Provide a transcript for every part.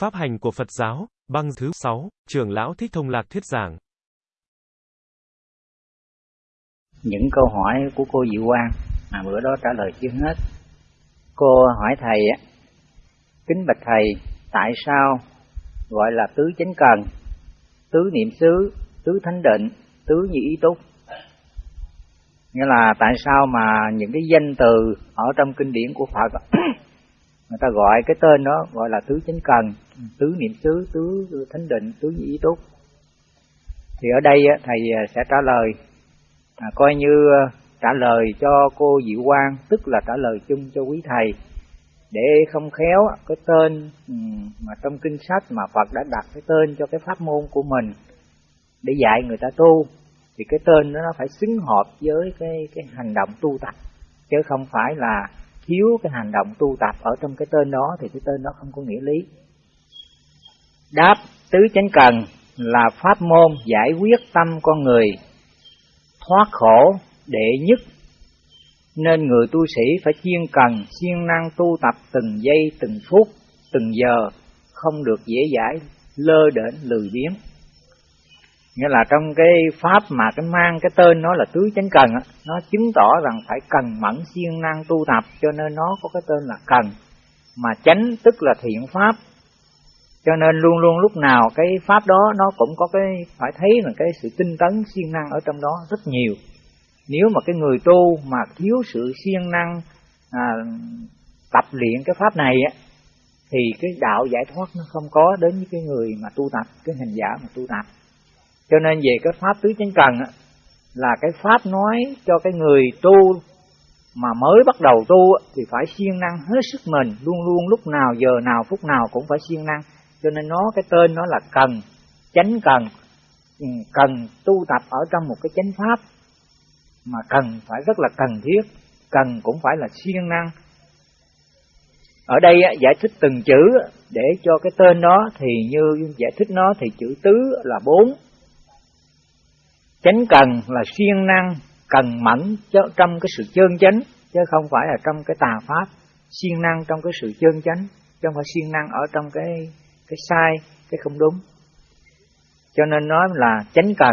Pháp hành của Phật giáo, băng thứ 6, trưởng lão Thích Thông Lạc thuyết giảng. Những câu hỏi của cô Diệu Quang mà bữa đó trả lời chưa hết. Cô hỏi thầy kính bạch thầy, tại sao gọi là tứ chánh cần, tứ niệm xứ, tứ thánh định, tứ nhị ý túc? Nghĩa là tại sao mà những cái danh từ ở trong kinh điển của Phật người ta gọi cái tên đó gọi là tứ chính cần tứ niệm xứ tứ thánh định tứ nhị túc. Thì ở đây thầy à, sẽ trả lời à, coi như à, trả lời cho cô Diệu Quang tức là trả lời chung cho quý thầy. Để không khéo cái tên ừ, mà trong kinh sách mà Phật đã đặt cái tên cho cái pháp môn của mình để dạy người ta tu thì cái tên đó nó phải xứng hợp với cái cái hành động tu tập chứ không phải là thiếu cái hành động tu tập ở trong cái tên đó thì cái tên đó không có nghĩa lý. Đáp, tứ chánh cần là pháp môn giải quyết tâm con người, thoát khổ đệ nhất. Nên người tu sĩ phải chuyên cần siêng năng tu tập từng giây, từng phút, từng giờ, không được dễ dãi, lơ đễnh lười biếng nghĩa là trong cái pháp mà cái mang cái tên nó là tứ chánh cần nó chứng tỏ rằng phải cần mẫn siêng năng tu tập cho nên nó có cái tên là cần. Mà chánh tức là thiện pháp. Cho nên luôn luôn lúc nào cái pháp đó nó cũng có cái phải thấy là cái sự tinh tấn siêng năng ở trong đó rất nhiều. Nếu mà cái người tu mà thiếu sự siêng năng à, tập luyện cái pháp này á thì cái đạo giải thoát nó không có đến với cái người mà tu tập cái hành giả mà tu tập cho nên về cái pháp tứ chánh cần á, là cái pháp nói cho cái người tu mà mới bắt đầu tu thì phải siêng năng hết sức mình luôn luôn lúc nào giờ nào phút nào cũng phải siêng năng. Cho nên nó cái tên nó là cần chánh cần. Ừ, cần tu tập ở trong một cái chánh pháp mà cần phải rất là cần thiết cần cũng phải là siêng năng. Ở đây giải thích từng chữ để cho cái tên đó thì như giải thích nó thì chữ tứ là bốn chánh cần là siêng năng cần mẫn trong cái sự chân chánh chứ không phải là trong cái tà pháp. Siêng năng trong cái sự chân chánh chứ không phải siêng năng ở trong cái cái sai cái không đúng. Cho nên nói là chánh cần.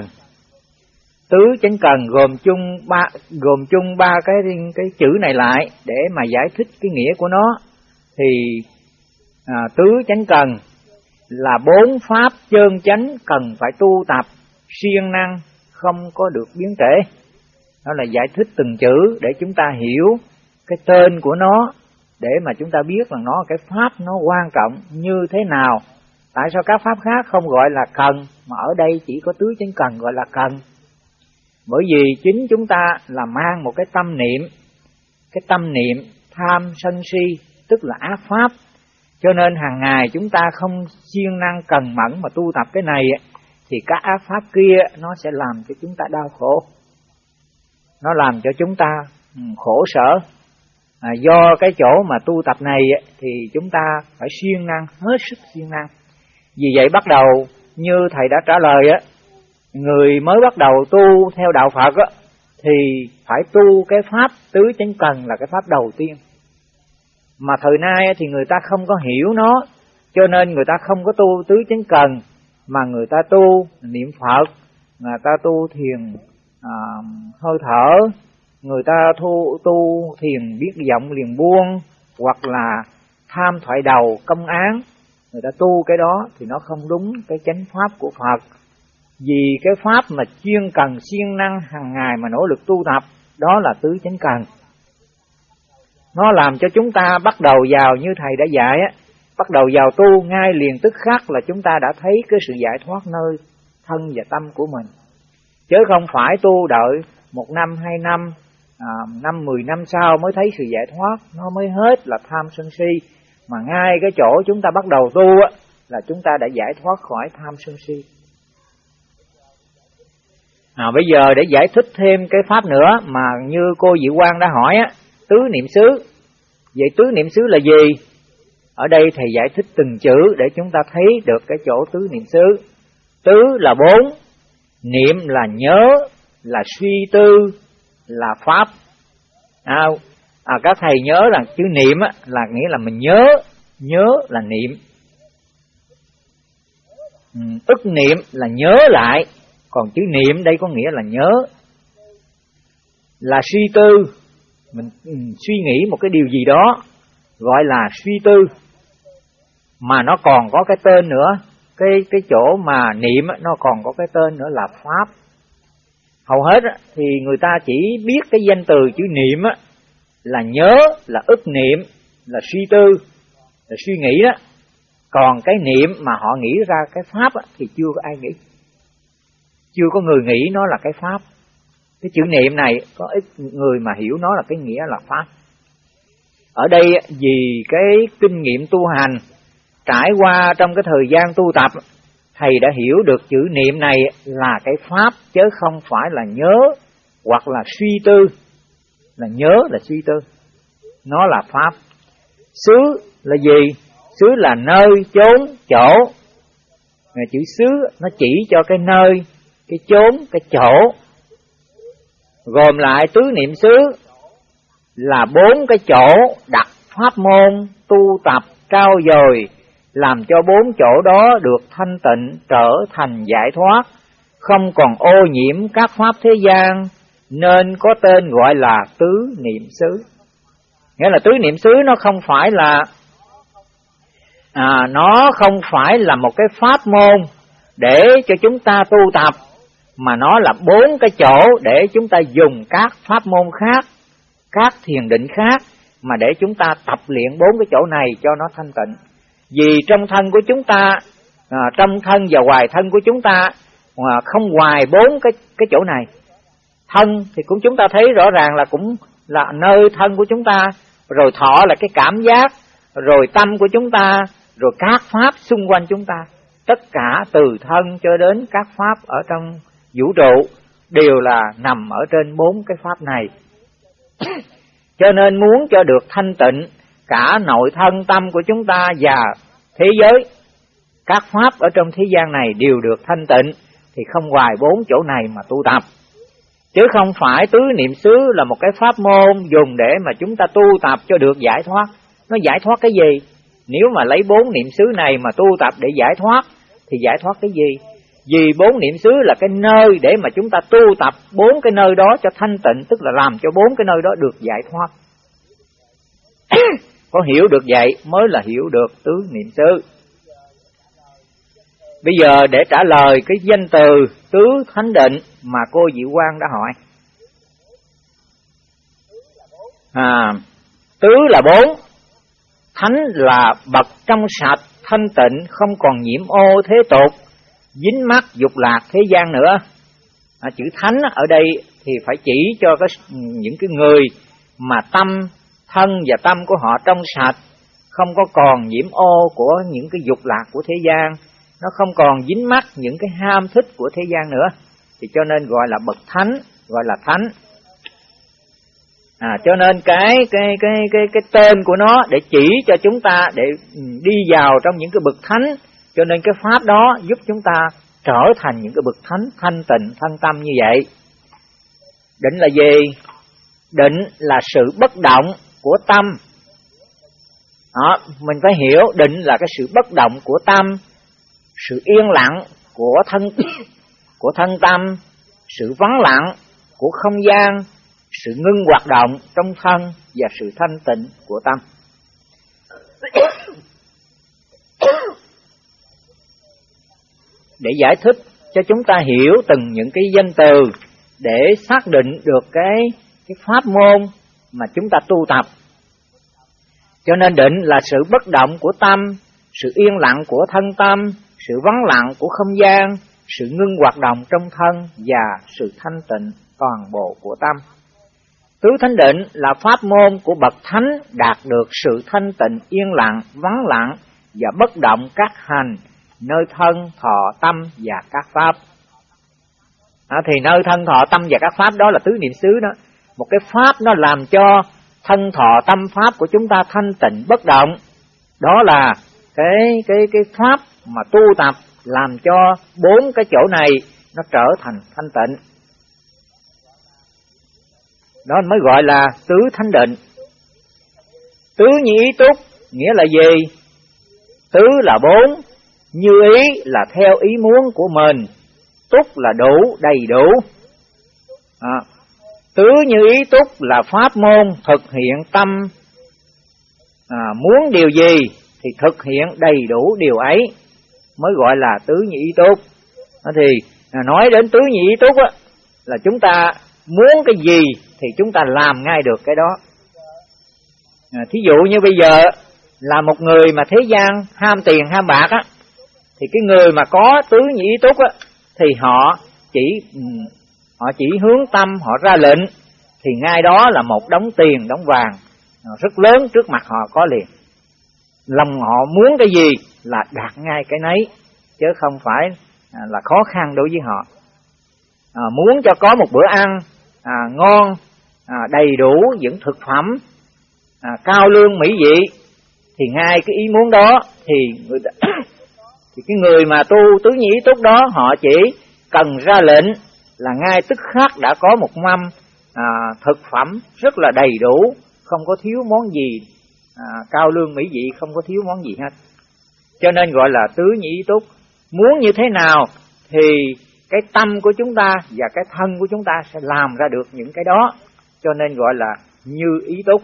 Tứ chánh cần gồm chung ba gồm chung ba cái cái chữ này lại để mà giải thích cái nghĩa của nó. Thì à, tứ chánh cần là bốn pháp chân chánh cần phải tu tập siêng năng không có được biến thể. Đó là giải thích từng chữ để chúng ta hiểu cái tên của nó, để mà chúng ta biết rằng nó, cái pháp nó quan trọng như thế nào. Tại sao các pháp khác không gọi là cần, mà ở đây chỉ có tứ chánh cần gọi là cần? Bởi vì chính chúng ta là mang một cái tâm niệm, cái tâm niệm tham sân si, tức là ác pháp. Cho nên hàng ngày chúng ta không siêng năng cần mẫn mà tu tập cái này thì các ác pháp kia nó sẽ làm cho chúng ta đau khổ. Nó làm cho chúng ta ừ, khổ sở. À, do cái chỗ mà tu tập này thì chúng ta phải siêng năng hết sức siêng năng. Vì vậy bắt đầu như thầy đã trả lời á người mới bắt đầu tu theo đạo Phật á thì phải tu cái pháp tứ chánh cần là cái pháp đầu tiên. Mà thời nay thì người ta không có hiểu nó cho nên người ta không có tu tứ chánh cần mà người ta tu niệm Phật người ta tu thiền à, hơi thở người ta thu tu thiền biết giọng liền buông hoặc là tham thoại đầu công án người ta tu cái đó thì nó không đúng cái chánh pháp của Phật. Vì cái pháp mà chuyên cần siêng năng hàng ngày mà nỗ lực tu tập đó là tứ chánh cần. Nó làm cho chúng ta bắt đầu vào như thầy đã dạy á bắt đầu vào tu ngay liền tức khắc là chúng ta đã thấy cái sự giải thoát nơi thân và tâm của mình. Chứ không phải tu đợi một năm hai năm à, năm mười năm sau mới thấy sự giải thoát nó mới hết là tham sân si. Mà ngay cái chỗ chúng ta bắt đầu tu á là chúng ta đã giải thoát khỏi tham sân si. À, bây giờ để giải thích thêm cái pháp nữa mà như cô Diệu Quang đã hỏi á tứ niệm xứ. Vậy tứ niệm xứ là gì? Ở đây thầy giải thích từng chữ để chúng ta thấy được cái chỗ tứ niệm xứ. Tứ là bốn niệm là nhớ là suy tư là pháp. À, à các thầy nhớ rằng chữ niệm á, là nghĩa là mình nhớ nhớ là niệm. Ừ, ức niệm là nhớ lại còn chữ niệm đây có nghĩa là nhớ. Là suy tư mình ừ, suy nghĩ một cái điều gì đó gọi là suy tư mà nó còn có cái tên nữa. Cái cái chỗ mà niệm nó còn có cái tên nữa là pháp. Hầu hết thì người ta chỉ biết cái danh từ chữ niệm là nhớ, là ức niệm, là suy tư, là suy nghĩ đó. Còn cái niệm mà họ nghĩ ra cái pháp thì chưa có ai nghĩ. Chưa có người nghĩ nó là cái pháp. Cái chữ niệm này có ít người mà hiểu nó là cái nghĩa là pháp. Ở đây vì cái kinh nghiệm tu hành trải qua trong cái thời gian tu tập, thầy đã hiểu được chữ niệm này là cái pháp chứ không phải là nhớ hoặc là suy tư. Là nhớ là suy tư. Nó là pháp. Xứ là gì? Xứ là nơi, chốn, chỗ. Mà chữ xứ nó chỉ cho cái nơi, cái chốn, cái chỗ. Gồm lại tứ niệm xứ là bốn cái chỗ đặt pháp môn tu tập trao dồi làm cho bốn chỗ đó được thanh tịnh trở thành giải thoát không còn ô nhiễm các pháp thế gian nên có tên gọi là tứ niệm xứ. Nghĩa là tứ niệm xứ nó không phải là à, nó không phải là một cái pháp môn để cho chúng ta tu tập mà nó là bốn cái chỗ để chúng ta dùng các pháp môn khác các thiền định khác mà để chúng ta tập luyện bốn cái chỗ này cho nó thanh tịnh vì trong thân của chúng ta à, trong thân và ngoài thân của chúng ta à, không ngoài bốn cái cái chỗ này. Thân thì cũng chúng ta thấy rõ ràng là cũng là nơi thân của chúng ta rồi thọ là cái cảm giác rồi tâm của chúng ta rồi các pháp xung quanh chúng ta. Tất cả từ thân cho đến các pháp ở trong vũ trụ đều là nằm ở trên bốn cái pháp này. Cho nên muốn cho được thanh tịnh cả nội thân tâm của chúng ta và thế giới. Các pháp ở trong thế gian này đều được thanh tịnh, thì không ngoài bốn chỗ này mà tu tập. Chứ không phải tứ niệm xứ là một cái pháp môn dùng để mà chúng ta tu tập cho được giải thoát. Nó giải thoát cái gì? Nếu mà lấy bốn niệm xứ này mà tu tập để giải thoát, thì giải thoát cái gì? Vì bốn niệm xứ là cái nơi để mà chúng ta tu tập bốn cái nơi đó cho thanh tịnh, tức là làm cho bốn cái nơi đó được giải thoát có hiểu được vậy mới là hiểu được tứ niệm xứ bây giờ để trả lời cái danh từ tứ thánh định mà cô Diệu Quang đã hỏi. À tứ là bốn thánh là bậc trong sạch thanh tịnh không còn nhiễm ô thế tục dính mắc dục lạc thế gian nữa. À, chữ thánh ở đây thì phải chỉ cho cái những cái người mà tâm thân và tâm của họ trong sạch, không có còn nhiễm ô của những cái dục lạc của thế gian, nó không còn dính mắc những cái ham thích của thế gian nữa. Thì cho nên gọi là bậc thánh, gọi là thánh. À cho nên cái cái cái cái cái tên của nó để chỉ cho chúng ta để ừ, đi vào trong những cái bậc thánh. Cho nên cái pháp đó giúp chúng ta trở thành những cái bậc thánh, thanh tịnh thân tâm như vậy. Định là gì? Định là sự bất động của tâm. Đó, mình phải hiểu định là cái sự bất động của tâm sự yên lặng của thân của thân tâm sự vắng lặng của không gian sự ngưng hoạt động trong thân và sự thanh tịnh của tâm. Để giải thích cho chúng ta hiểu từng những cái danh từ để xác định được cái cái pháp môn mà chúng ta tu tập. Cho nên định là sự bất động của tâm, sự yên lặng của thân tâm, sự vắng lặng của không gian, sự ngưng hoạt động trong thân và sự thanh tịnh toàn bộ của tâm. Tứ thánh định là pháp môn của bậc thánh đạt được sự thanh tịnh yên lặng, vắng lặng và bất động các hành nơi thân, thọ, tâm và các pháp. À, thì nơi thân, thọ, tâm và các pháp đó là tứ niệm xứ đó. Một cái pháp nó làm cho thân, thọ, tâm, pháp của chúng ta thanh tịnh bất động. Đó là cái cái cái pháp mà tu tập làm cho bốn cái chỗ này nó trở thành thanh tịnh. Đó mới gọi là tứ thanh định. Tứ nhị túc nghĩa là gì? Tứ là bốn, như ý là theo ý muốn của mình túc là đủ đầy đủ à, tứ như ý túc là pháp môn thực hiện tâm. À, muốn điều gì thì thực hiện đầy đủ điều ấy mới gọi là tứ như ý túc. Thì à, nói đến tứ như ý túc á, là chúng ta muốn cái gì thì chúng ta làm ngay được cái đó. À, thí dụ như bây giờ là một người mà thế gian ham tiền ham bạc á thì cái người mà có tứ nhị túc á thì họ chỉ ừ, họ chỉ hướng tâm họ ra lệnh thì ngay đó là một đống tiền đống vàng ờ, rất lớn trước mặt họ có liền. Lòng họ muốn cái gì là đạt ngay cái nấy chứ không phải à, là khó khăn đối với họ. À, muốn cho có một bữa ăn à, ngon à, đầy đủ những thực phẩm à, cao lương mỹ vị thì ngay cái ý muốn đó thì người ta, thì cái người mà tu tứ nhĩ túc đó họ chỉ cần ra lệnh là ngay tức khắc đã có một mâm à, thực phẩm rất là đầy đủ không có thiếu món gì à, cao lương mỹ vị không có thiếu món gì hết. Cho nên gọi là tứ nhĩ túc. Muốn như thế nào thì cái tâm của chúng ta và cái thân của chúng ta sẽ làm ra được những cái đó. Cho nên gọi là như ý túc.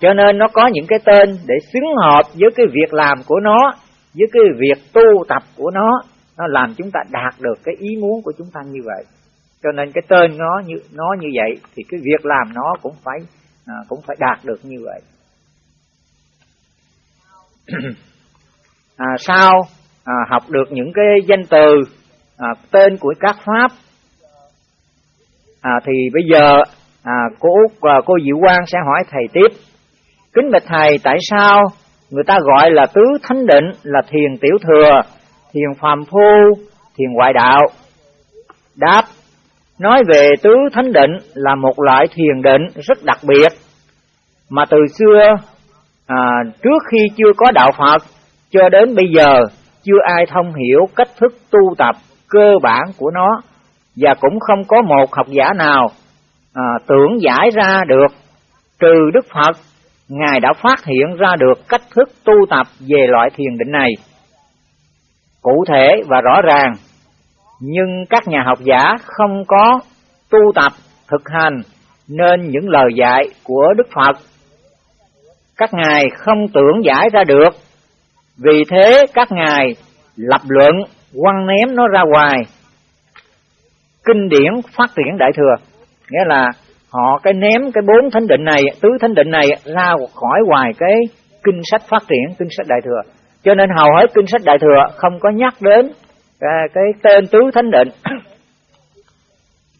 Cho nên nó có những cái tên để xứng hợp với cái việc làm của nó với cái việc tu tập của nó nó làm chúng ta đạt được cái ý muốn của chúng ta như vậy. Cho nên cái tên nó như nó như vậy thì cái việc làm nó cũng phải à, cũng phải đạt được như vậy. À, sau à, học được những cái danh từ à, tên của các pháp. À, thì bây giờ à, cô à, cô Diệu Quang sẽ hỏi thầy tiếp. Kính bạch thầy tại sao người ta gọi là tứ thánh định là thiền tiểu thừa thiền phàm phu thiền ngoại đạo. Đáp nói về tứ thánh định là một loại thiền định rất đặc biệt. Mà từ xưa à, trước khi chưa có đạo Phật cho đến bây giờ chưa ai thông hiểu cách thức tu tập cơ bản của nó và cũng không có một học giả nào à, tưởng giải ra được. Trừ Đức Phật Ngài đã phát hiện ra được cách thức tu tập về loại thiền định này cụ thể và rõ ràng. Nhưng các nhà học giả không có tu tập, thực hành nên những lời dạy của Đức Phật, các ngài không tưởng giải ra được. Vì thế các ngài lập luận, quăng ném nó ra ngoài. Kinh điển phát triển đại thừa, nghĩa là họ cái ném cái bốn thánh định này, tứ thánh định này ra khỏi ngoài cái kinh sách phát triển, kinh sách đại thừa cho nên hầu hết kinh sách đại thừa không có nhắc đến cái, cái tên tứ thánh định.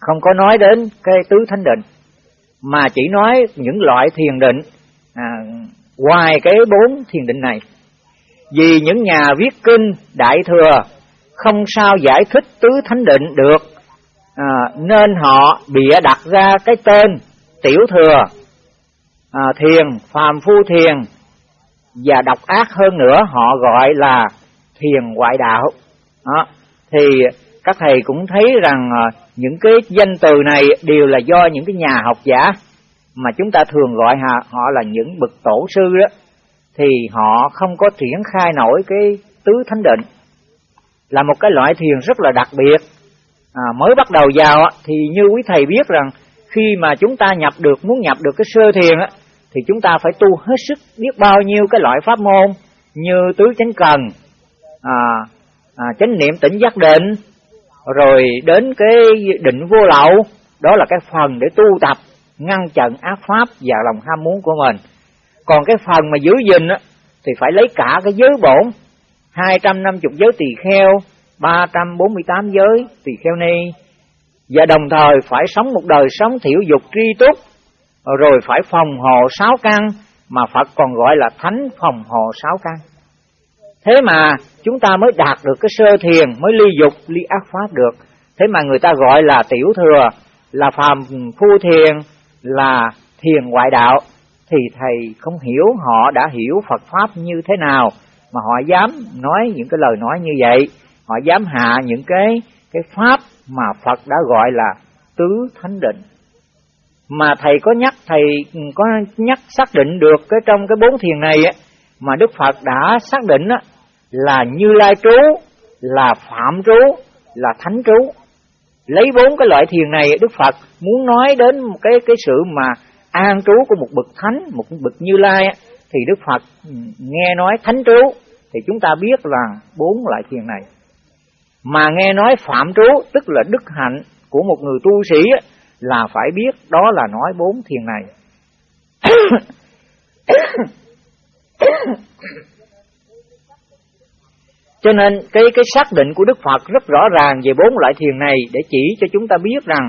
Không có nói đến cái tứ thánh định mà chỉ nói những loại thiền định à, ngoài cái bốn thiền định này. Vì những nhà viết kinh đại thừa không sao giải thích tứ thánh định được à, nên họ bịa đặt ra cái tên tiểu thừa à, thiền phàm phu thiền và độc ác hơn nữa họ gọi là thiền ngoại đạo. Đó. thì các thầy cũng thấy rằng ờ, những cái danh từ này đều là do những cái nhà học giả mà chúng ta thường gọi họ, họ là những bậc tổ sư đó. Thì họ không có triển khai nổi cái tứ thánh định. Là một cái loại thiền rất là đặc biệt. À, mới bắt đầu vào thì như quý thầy biết rằng khi mà chúng ta nhập được muốn nhập được cái sơ thiền á thì chúng ta phải tu hết sức biết bao nhiêu cái loại pháp môn như tứ chánh cần à, à, chánh niệm tỉnh giác định rồi đến cái định vô lậu đó là cái phần để tu tập ngăn chặn ác pháp và lòng ham muốn của mình. Còn cái phần mà giữ gìn á thì phải lấy cả cái giới bổn 250 giới tỳ kheo 348 giới tỳ kheo ni và đồng thời phải sống một đời sống thiểu dục tri túc Ờ, rồi phải phòng hộ sáu căn mà Phật còn gọi là thánh phòng hộ sáu căn. Thế mà chúng ta mới đạt được cái sơ thiền, mới ly dục, ly ác pháp được. Thế mà người ta gọi là tiểu thừa, là phàm phu thiền, là thiền ngoại đạo. Thì thầy không hiểu họ đã hiểu Phật pháp như thế nào, mà họ dám nói những cái lời nói như vậy. Họ dám hạ những cái cái pháp mà Phật đã gọi là tứ thánh định mà thầy có nhắc thầy có nhắc xác định được cái trong cái bốn thiền này á mà Đức Phật đã xác định á là Như Lai trú, là Phạm trú, là Thánh trú. Lấy bốn cái loại thiền này Đức Phật muốn nói đến một cái cái sự mà an trú của một bậc thánh, một bậc Như Lai thì Đức Phật ừ, nghe nói thánh trú thì chúng ta biết là bốn loại thiền này. Mà nghe nói phạm trú tức là đức hạnh của một người tu sĩ là phải biết đó là nói bốn thiền này. Cho nên cái cái xác định của Đức Phật rất rõ ràng về bốn loại thiền này để chỉ cho chúng ta biết rằng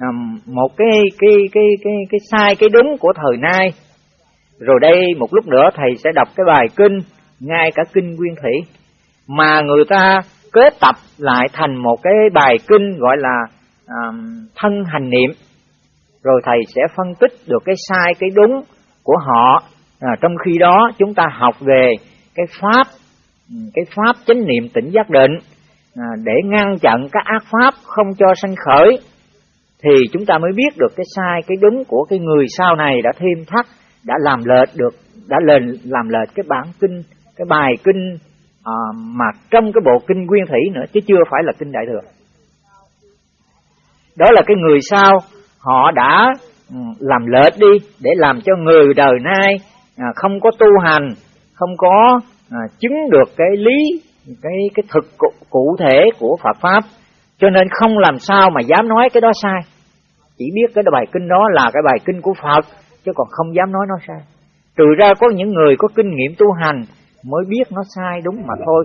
um, một cái cái cái cái cái sai cái đúng của thời nay. Rồi đây một lúc nữa thầy sẽ đọc cái bài kinh ngay cả kinh nguyên thủy mà người ta kết tập lại thành một cái bài kinh gọi là um, thân hành niệm. Rồi thầy sẽ phân tích được cái sai cái đúng của họ. À, trong khi đó chúng ta học về cái pháp cái pháp chánh niệm tỉnh giác định à, để ngăn chặn các ác pháp không cho sanh khởi thì chúng ta mới biết được cái sai cái đúng của cái người sau này đã thêm thắt đã làm lệch được đã lên làm lệch cái bản kinh cái bài kinh à, mà trong cái bộ kinh nguyên thủy nữa chứ chưa phải là kinh đại thừa đó là cái người sau. Họ đã ừ, làm lệch đi để làm cho người đời nay à, không có tu hành không có à, chứng được cái lý cái cái thực cụ, cụ thể của Phật pháp. Cho nên không làm sao mà dám nói cái đó sai. Chỉ biết cái bài kinh đó là cái bài kinh của Phật chứ còn không dám nói nó sai. Trừ ra có những người có kinh nghiệm tu hành mới biết nó sai đúng mà thôi.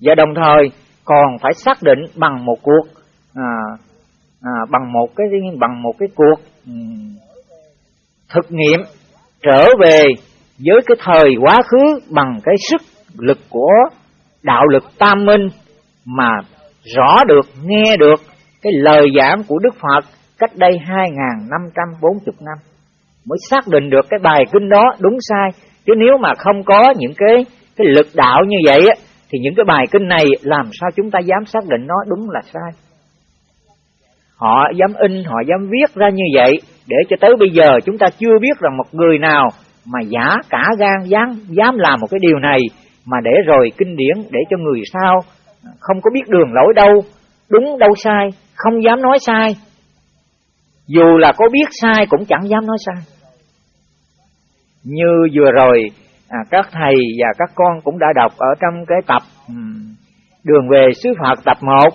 Và đồng thời còn phải xác định bằng một cuộc à, à, bằng một cái bằng một cái cuộc um, thực nghiệm trở về với cái thời quá khứ bằng cái sức lực của đạo lực tam minh mà rõ được, nghe được cái lời giảng của Đức Phật cách đây 2540 năm mới xác định được cái bài kinh đó đúng sai. Chứ nếu mà không có những cái cái lực đạo như vậy á, thì những cái bài kinh này làm sao chúng ta dám xác định nó đúng là sai. Họ dám in, họ dám viết ra như vậy để cho tới bây giờ chúng ta chưa biết rằng một người nào mà giả cả gan dám dám làm một cái điều này mà để rồi kinh điển để cho người sau không có biết đường lối đâu, đúng đâu sai, không dám nói sai. Dù là có biết sai cũng chẳng dám nói sai. Như vừa rồi à, các thầy và các con cũng đã đọc ở trong cái tập um, Đường về xứ Phật tập 1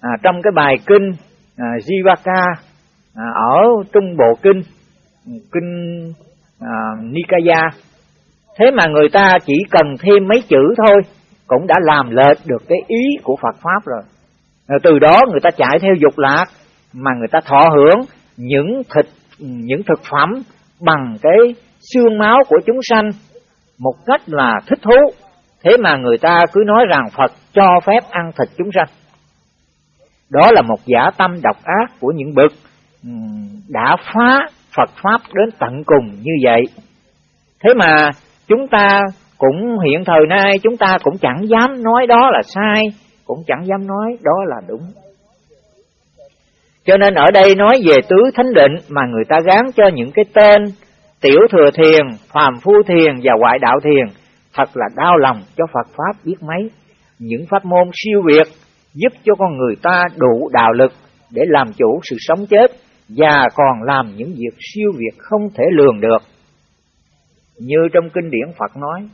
à, trong cái bài kinh à, Jivaka à, ở Trung Bộ Kinh kinh à, Nikaya Thế mà người ta chỉ cần thêm mấy chữ thôi cũng đã làm lệch được cái ý của Phật Pháp rồi. rồi từ đó người ta chạy theo dục lạc mà người ta thọ hưởng những thịt những thực phẩm bằng cái xương máu của chúng sanh một cách là thích thú. Thế mà người ta cứ nói rằng Phật cho phép ăn thịt chúng sanh. Đó là một giả tâm độc ác của những bậc đã phá Phật Pháp đến tận cùng như vậy. Thế mà chúng ta cũng hiện thời nay chúng ta cũng chẳng dám nói đó là sai, cũng chẳng dám nói đó là đúng. Cho nên ở đây nói về tứ thánh định mà người ta gán cho những cái tên tiểu thừa thiền, phàm phu thiền và ngoại đạo thiền, thật là đau lòng cho Phật Pháp biết mấy. Những pháp môn siêu việt giúp cho con người ta đủ đạo lực để làm chủ sự sống chết và còn làm những việc siêu việt không thể lường được. Như trong kinh điển Phật nói,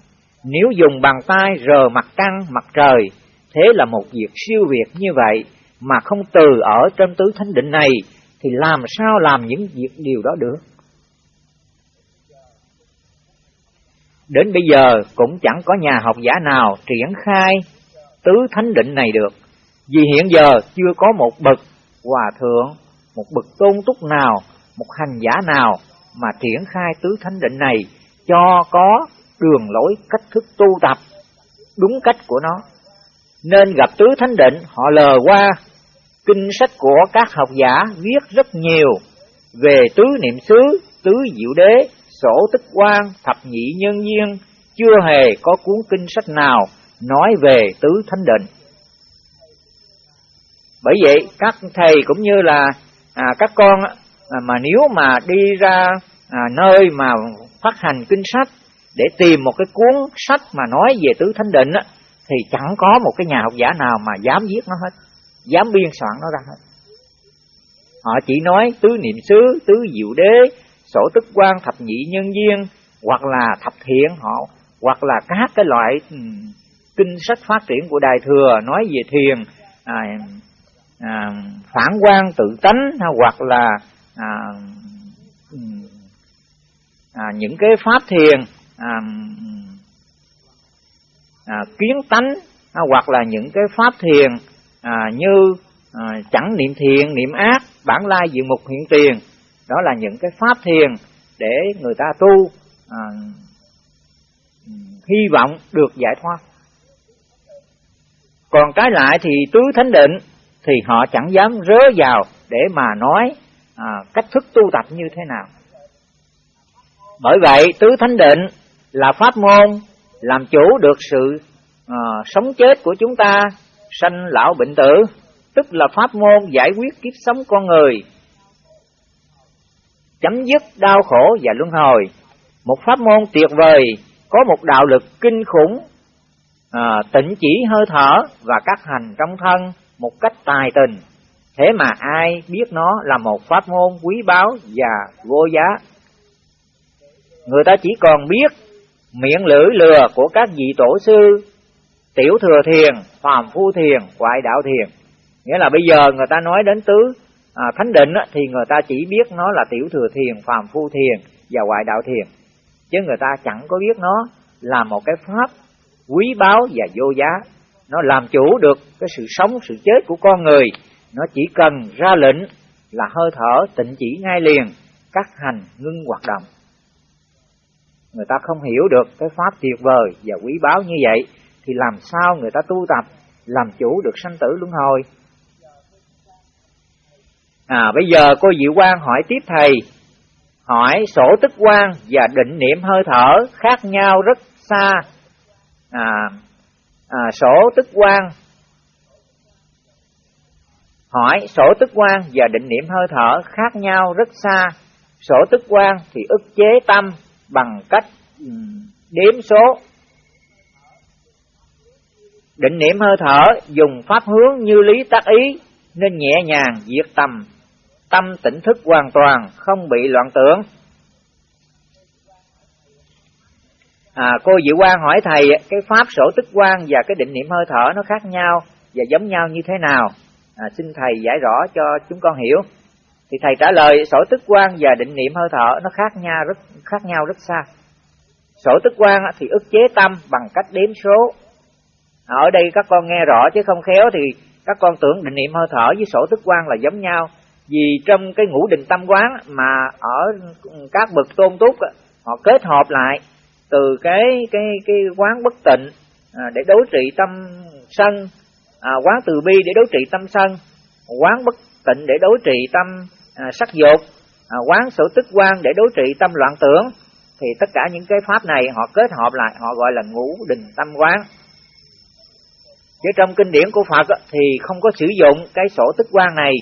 nếu dùng bàn tay rờ mặt trăng, mặt trời, thế là một việc siêu việt như vậy, mà không từ ở trong tứ thánh định này, thì làm sao làm những việc điều đó được? Đến bây giờ cũng chẳng có nhà học giả nào triển khai tứ thánh định này được, vì hiện giờ chưa có một bậc hòa thượng, một bậc tôn túc nào, một hành giả nào mà triển khai tứ thánh định này cho có đường lối cách thức tu tập đúng cách của nó. Nên gặp tứ thánh định họ lờ qua kinh sách của các học giả viết rất nhiều về tứ niệm xứ, tứ diệu đế, sổ tích quan, thập nhị nhân duyên, chưa hề có cuốn kinh sách nào nói về tứ thánh định. Bởi vậy các thầy cũng như là à, các con à, mà nếu mà đi ra à, nơi mà phát hành kinh sách để tìm một cái cuốn sách mà nói về tứ thánh định á, thì chẳng có một cái nhà học giả nào mà dám viết nó hết dám biên soạn nó ra hết. Họ chỉ nói tứ niệm xứ tứ diệu đế sổ tức quan thập nhị nhân viên hoặc là thập thiện họ hoặc là các cái loại kinh sách phát triển của Đại Thừa nói về thiền à, à, phản quan tự tánh hoặc là à, à, những cái pháp thiền à, à, kiến tánh à, hoặc là những cái pháp thiền à, như à, chẳng niệm thiện niệm ác bản lai diện mục hiện tiền. Đó là những cái pháp thiền để người ta tu à, hy vọng được giải thoát. Còn cái lại thì tứ thánh định thì họ chẳng dám rớ vào để mà nói à, cách thức tu tập như thế nào. Bởi vậy tứ thánh định là pháp môn làm chủ được sự à, sống chết của chúng ta sanh lão bệnh tử tức là pháp môn giải quyết kiếp sống con người chấm dứt đau khổ và luân hồi. Một pháp môn tuyệt vời có một đạo lực kinh khủng à, tỉnh chỉ hơi thở và các hành trong thân một cách tài tình. Thế mà ai biết nó là một pháp môn quý báu và vô giá? Người ta chỉ còn biết miệng lưỡi lừa của các vị tổ sư tiểu thừa thiền phàm phu thiền ngoại đạo thiền. Nghĩa là bây giờ người ta nói đến tứ à, thánh định á, thì người ta chỉ biết nó là tiểu thừa thiền phàm phu thiền và ngoại đạo thiền. Chứ người ta chẳng có biết nó là một cái pháp quý báu và vô giá nó làm chủ được cái sự sống sự chết của con người. Nó chỉ cần ra lệnh là hơi thở tịnh chỉ ngay liền các hành ngưng hoạt động. Người ta không hiểu được cái pháp tuyệt vời và quý báu như vậy thì làm sao người ta tu tập làm chủ được sanh tử luân hồi? À bây giờ cô diệu quan hỏi tiếp thầy. Hỏi sổ tức quan và định niệm hơi thở khác nhau rất xa. À, à sổ tức quan hỏi, sổ tức quan và định niệm hơi thở khác nhau rất xa. Sổ tức quan thì ức chế tâm bằng cách đếm số. Định niệm hơi thở dùng pháp hướng như lý tác ý, nên nhẹ nhàng diệt tầm tâm tỉnh thức hoàn toàn, không bị loạn tưởng. À, cô Diệu Quang hỏi thầy cái pháp sổ tức quan và cái định niệm hơi thở nó khác nhau và giống nhau như thế nào? À, xin thầy giải rõ cho chúng con hiểu. Thì thầy trả lời sổ tức quan và định niệm hơi thở nó khác nhau rất khác nhau rất xa. Sổ tức quan thì ức chế tâm bằng cách đếm số. À, ở đây các con nghe rõ chứ không khéo thì các con tưởng định niệm hơi thở với sổ tức quan là giống nhau. Vì trong cái ngũ định tâm quán mà ở các bậc tôn túc họ kết hợp lại từ cái cái cái quán bất tịnh à, để đối trị tâm sân à, quán từ bi để đối trị tâm sân quán bất tịnh để đối trị tâm à, sắc dục à, quán sở tức quan để đối trị tâm loạn tưởng thì tất cả những cái pháp này họ kết hợp lại họ gọi là ngũ đình tâm quán. Chứ trong kinh điển của Phật thì không có sử dụng cái sổ tức quan này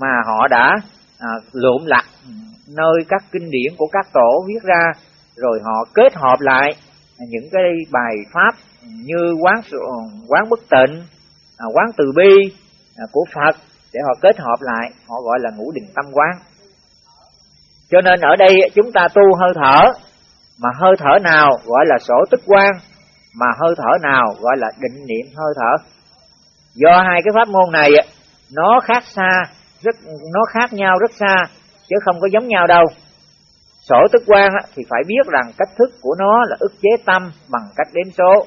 mà họ đã à, lượm lặt ừ, nơi các kinh điển của các tổ viết ra rồi họ kết hợp lại những cái bài pháp như quán quán bất tịnh à, quán từ bi à, của Phật để họ kết hợp lại, họ gọi là ngũ đình tâm quán. Cho nên ở đây chúng ta tu hơi thở, mà hơi thở nào gọi là sổ tức quan mà hơi thở nào gọi là định niệm hơi thở. Do hai cái pháp môn này nó khác xa, rất, nó khác nhau rất xa, chứ không có giống nhau đâu sở tức quan thì phải biết rằng cách thức của nó là ức chế tâm bằng cách đếm số.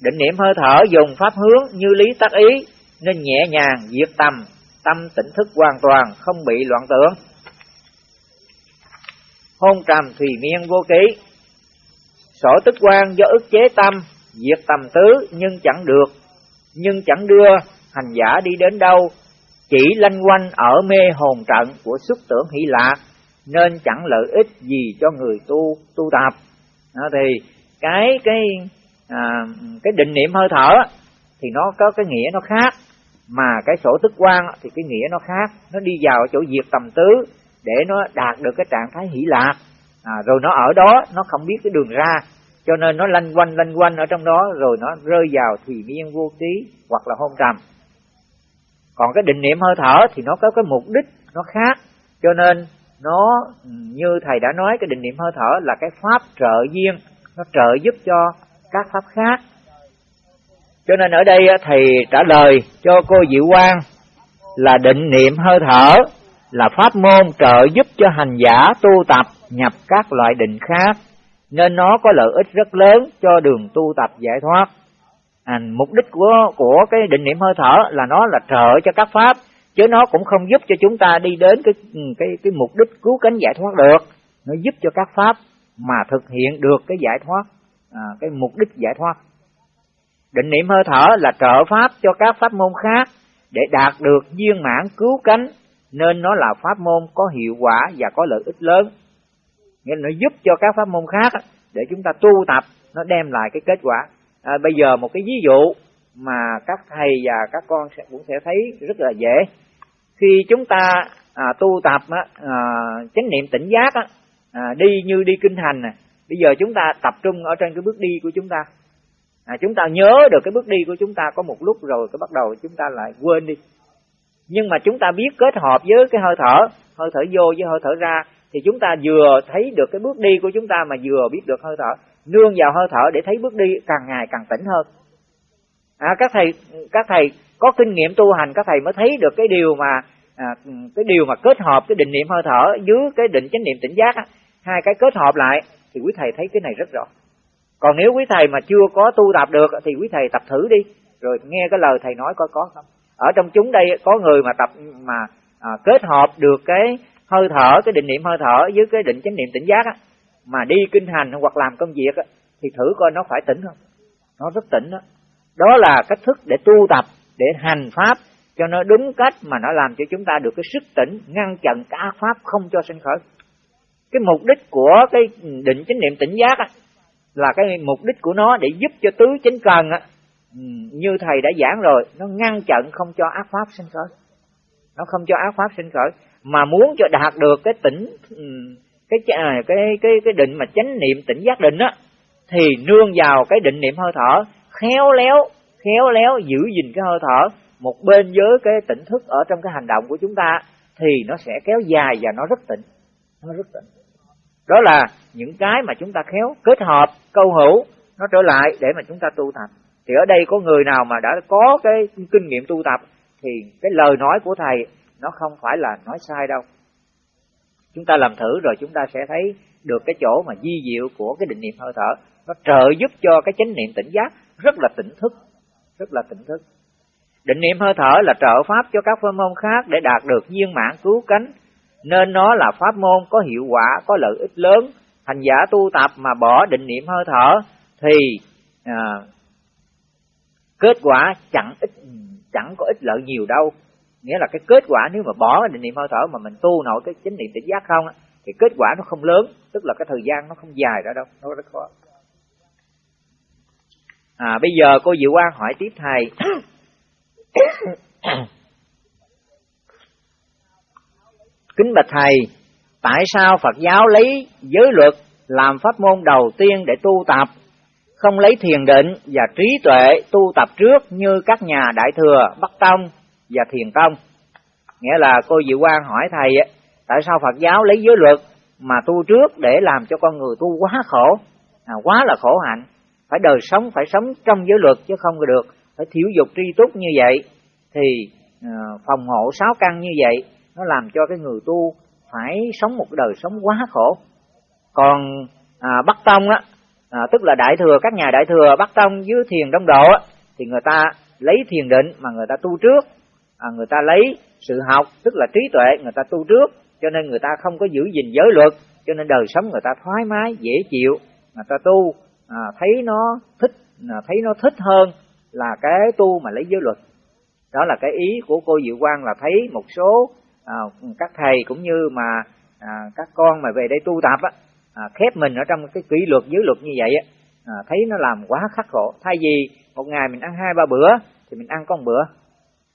Định niệm hơi thở dùng pháp hướng như lý tác ý, nên nhẹ nhàng diệt tâm tâm tỉnh thức hoàn toàn, không bị loạn tưởng. Hôn trầm thùy miên vô ký. Sở tức quan do ức chế tâm, diệt tầm tứ nhưng chẳng được. Nhưng chẳng đưa hành giả đi đến đâu, chỉ lanh quanh ở mê hồn trận của xuất tưởng hỷ lạc nên chẳng lợi ích gì cho người tu tu tập. À, thì cái cái à, cái định niệm hơi thở thì nó có cái nghĩa nó khác. Mà cái sổ tức quan thì cái nghĩa nó khác. Nó đi vào chỗ diệt tầm tứ để nó đạt được cái trạng thái hỷ lạc. À, rồi nó ở đó nó không biết cái đường ra. Cho nên nó lanh quanh lanh quanh ở trong đó rồi nó rơi vào thì miên vô ký hoặc là hôn trầm. Còn cái định niệm hơi thở thì nó có cái mục đích nó khác. Cho nên nó như thầy đã nói cái định niệm hơi thở là cái pháp trợ duyên. Nó trợ giúp cho các pháp khác. Cho nên ở đây thầy trả lời cho cô Diệu Quang là định niệm hơi thở là pháp môn trợ giúp cho hành giả tu tập nhập các loại định khác. Nên nó có lợi ích rất lớn cho đường tu tập giải thoát. À, mục đích của của cái định niệm hơi thở là nó là trợ cho các pháp chứ nó cũng không giúp cho chúng ta đi đến cái cái cái mục đích cứu cánh giải thoát được. Nó giúp cho các pháp mà thực hiện được cái giải thoát, à, cái mục đích giải thoát. Định niệm hơi thở là trợ pháp cho các pháp môn khác để đạt được viên mãn cứu cánh nên nó là pháp môn có hiệu quả và có lợi ích lớn nghĩa là nó giúp cho các pháp môn khác để chúng ta tu tập nó đem lại cái kết quả à, bây giờ một cái ví dụ mà các thầy và các con sẽ cũng sẽ thấy rất là dễ. Khi chúng ta à, tu tập á, à, chánh niệm tỉnh giác á, à, đi như đi kinh hành nè bây giờ chúng ta tập trung ở trên cái bước đi của chúng ta. À, chúng ta nhớ được cái bước đi của chúng ta có một lúc rồi cái bắt đầu chúng ta lại quên đi. Nhưng mà chúng ta biết kết hợp với cái hơi thở hơi thở vô với hơi thở ra thì chúng ta vừa thấy được cái bước đi của chúng ta mà vừa biết được hơi thở nương vào hơi thở để thấy bước đi càng ngày càng tỉnh hơn à, các thầy các thầy có kinh nghiệm tu hành các thầy mới thấy được cái điều mà à, cái điều mà kết hợp cái định niệm hơi thở dưới cái định chánh niệm tỉnh giác á, hai cái kết hợp lại thì quý thầy thấy cái này rất rõ. Còn nếu quý thầy mà chưa có tu tập được thì quý thầy tập thử đi. Rồi nghe cái lời thầy nói coi có không. Ở trong chúng đây có người mà tập mà à, kết hợp được cái hơi thở cái định niệm hơi thở với cái định chánh niệm tỉnh giác á mà đi kinh hành hoặc làm công việc á thì thử coi nó phải tỉnh không. Nó rất tỉnh đó đó là cách thức để tu tập để hành pháp cho nó đúng cách mà nó làm cho chúng ta được cái sức tỉnh ngăn chặn cả pháp không cho sinh khởi. Cái mục đích của cái định chánh niệm tỉnh giác á là cái mục đích của nó để giúp cho tứ chánh cần á ừ, như thầy đã giảng rồi nó ngăn chặn không cho ác pháp sinh khởi. Nó không cho ác pháp sinh khởi mà muốn cho đạt được cái tỉnh ừ, cái cái à, cái cái, cái định mà chánh niệm tỉnh giác định á thì nương vào cái định niệm hơi thở khéo léo khéo léo giữ gìn cái hơi thở, một bên với cái tỉnh thức ở trong cái hành động của chúng ta, thì nó sẽ kéo dài và nó rất tỉnh, nó rất tỉnh. Đó là những cái mà chúng ta khéo kết hợp, câu hữu, nó trở lại để mà chúng ta tu tập. Thì ở đây có người nào mà đã có cái kinh nghiệm tu tập, thì cái lời nói của thầy nó không phải là nói sai đâu. Chúng ta làm thử rồi chúng ta sẽ thấy được cái chỗ mà di diệu của cái định niệm hơi thở, nó trợ giúp cho cái chánh niệm tỉnh giác rất là tỉnh thức rất là tỉnh thức. Định niệm hơi thở là trợ pháp cho các pháp môn khác để đạt được viên mãn cứu cánh. Nên nó là pháp môn có hiệu quả có lợi ích lớn. Hành giả tu tập mà bỏ định niệm hơi thở thì à, kết quả chẳng ít chẳng có ích lợi nhiều đâu. Nghĩa là cái kết quả nếu mà bỏ định niệm hơi thở mà mình tu nổi cái chánh niệm tỉnh giác không thì kết quả nó không lớn. Tức là cái thời gian nó không dài ra đâu nó rất khó à bây giờ cô Diệu Quang hỏi tiếp thầy. Kính bạch thầy tại sao Phật giáo lấy giới luật làm pháp môn đầu tiên để tu tập không lấy thiền định và trí tuệ tu tập trước như các nhà đại thừa Bắc Tông và thiền tông. Nghĩa là cô Diệu Quang hỏi thầy tại sao Phật giáo lấy giới luật mà tu trước để làm cho con người tu quá khổ, à, quá là khổ hạnh, phải đời sống phải sống trong giới luật chứ không được, phải thiếu dục tri túc như vậy thì ờ, phòng hộ sáu căn như vậy nó làm cho cái người tu phải sống một đời sống quá khổ. Còn à, Bắc Tông á, à, tức là đại thừa các nhà đại thừa Bắc Tông dưới thiền Đông Độ á, thì người ta lấy thiền định mà người ta tu trước. À, người ta lấy sự học tức là trí tuệ người ta tu trước. Cho nên người ta không có giữ gìn giới luật cho nên đời sống người ta thoải mái dễ chịu. Người ta tu à, thấy nó thích à, thấy nó thích hơn là cái tu mà lấy giới luật. Đó là cái ý của cô Diệu Quang là thấy một số à, các thầy cũng như mà à, các con mà về đây tu tập á, à, khép mình ở trong cái kỷ luật giới luật như vậy á, à, thấy nó làm quá khắc khổ. Thay vì một ngày mình ăn hai ba bữa thì mình ăn con bữa.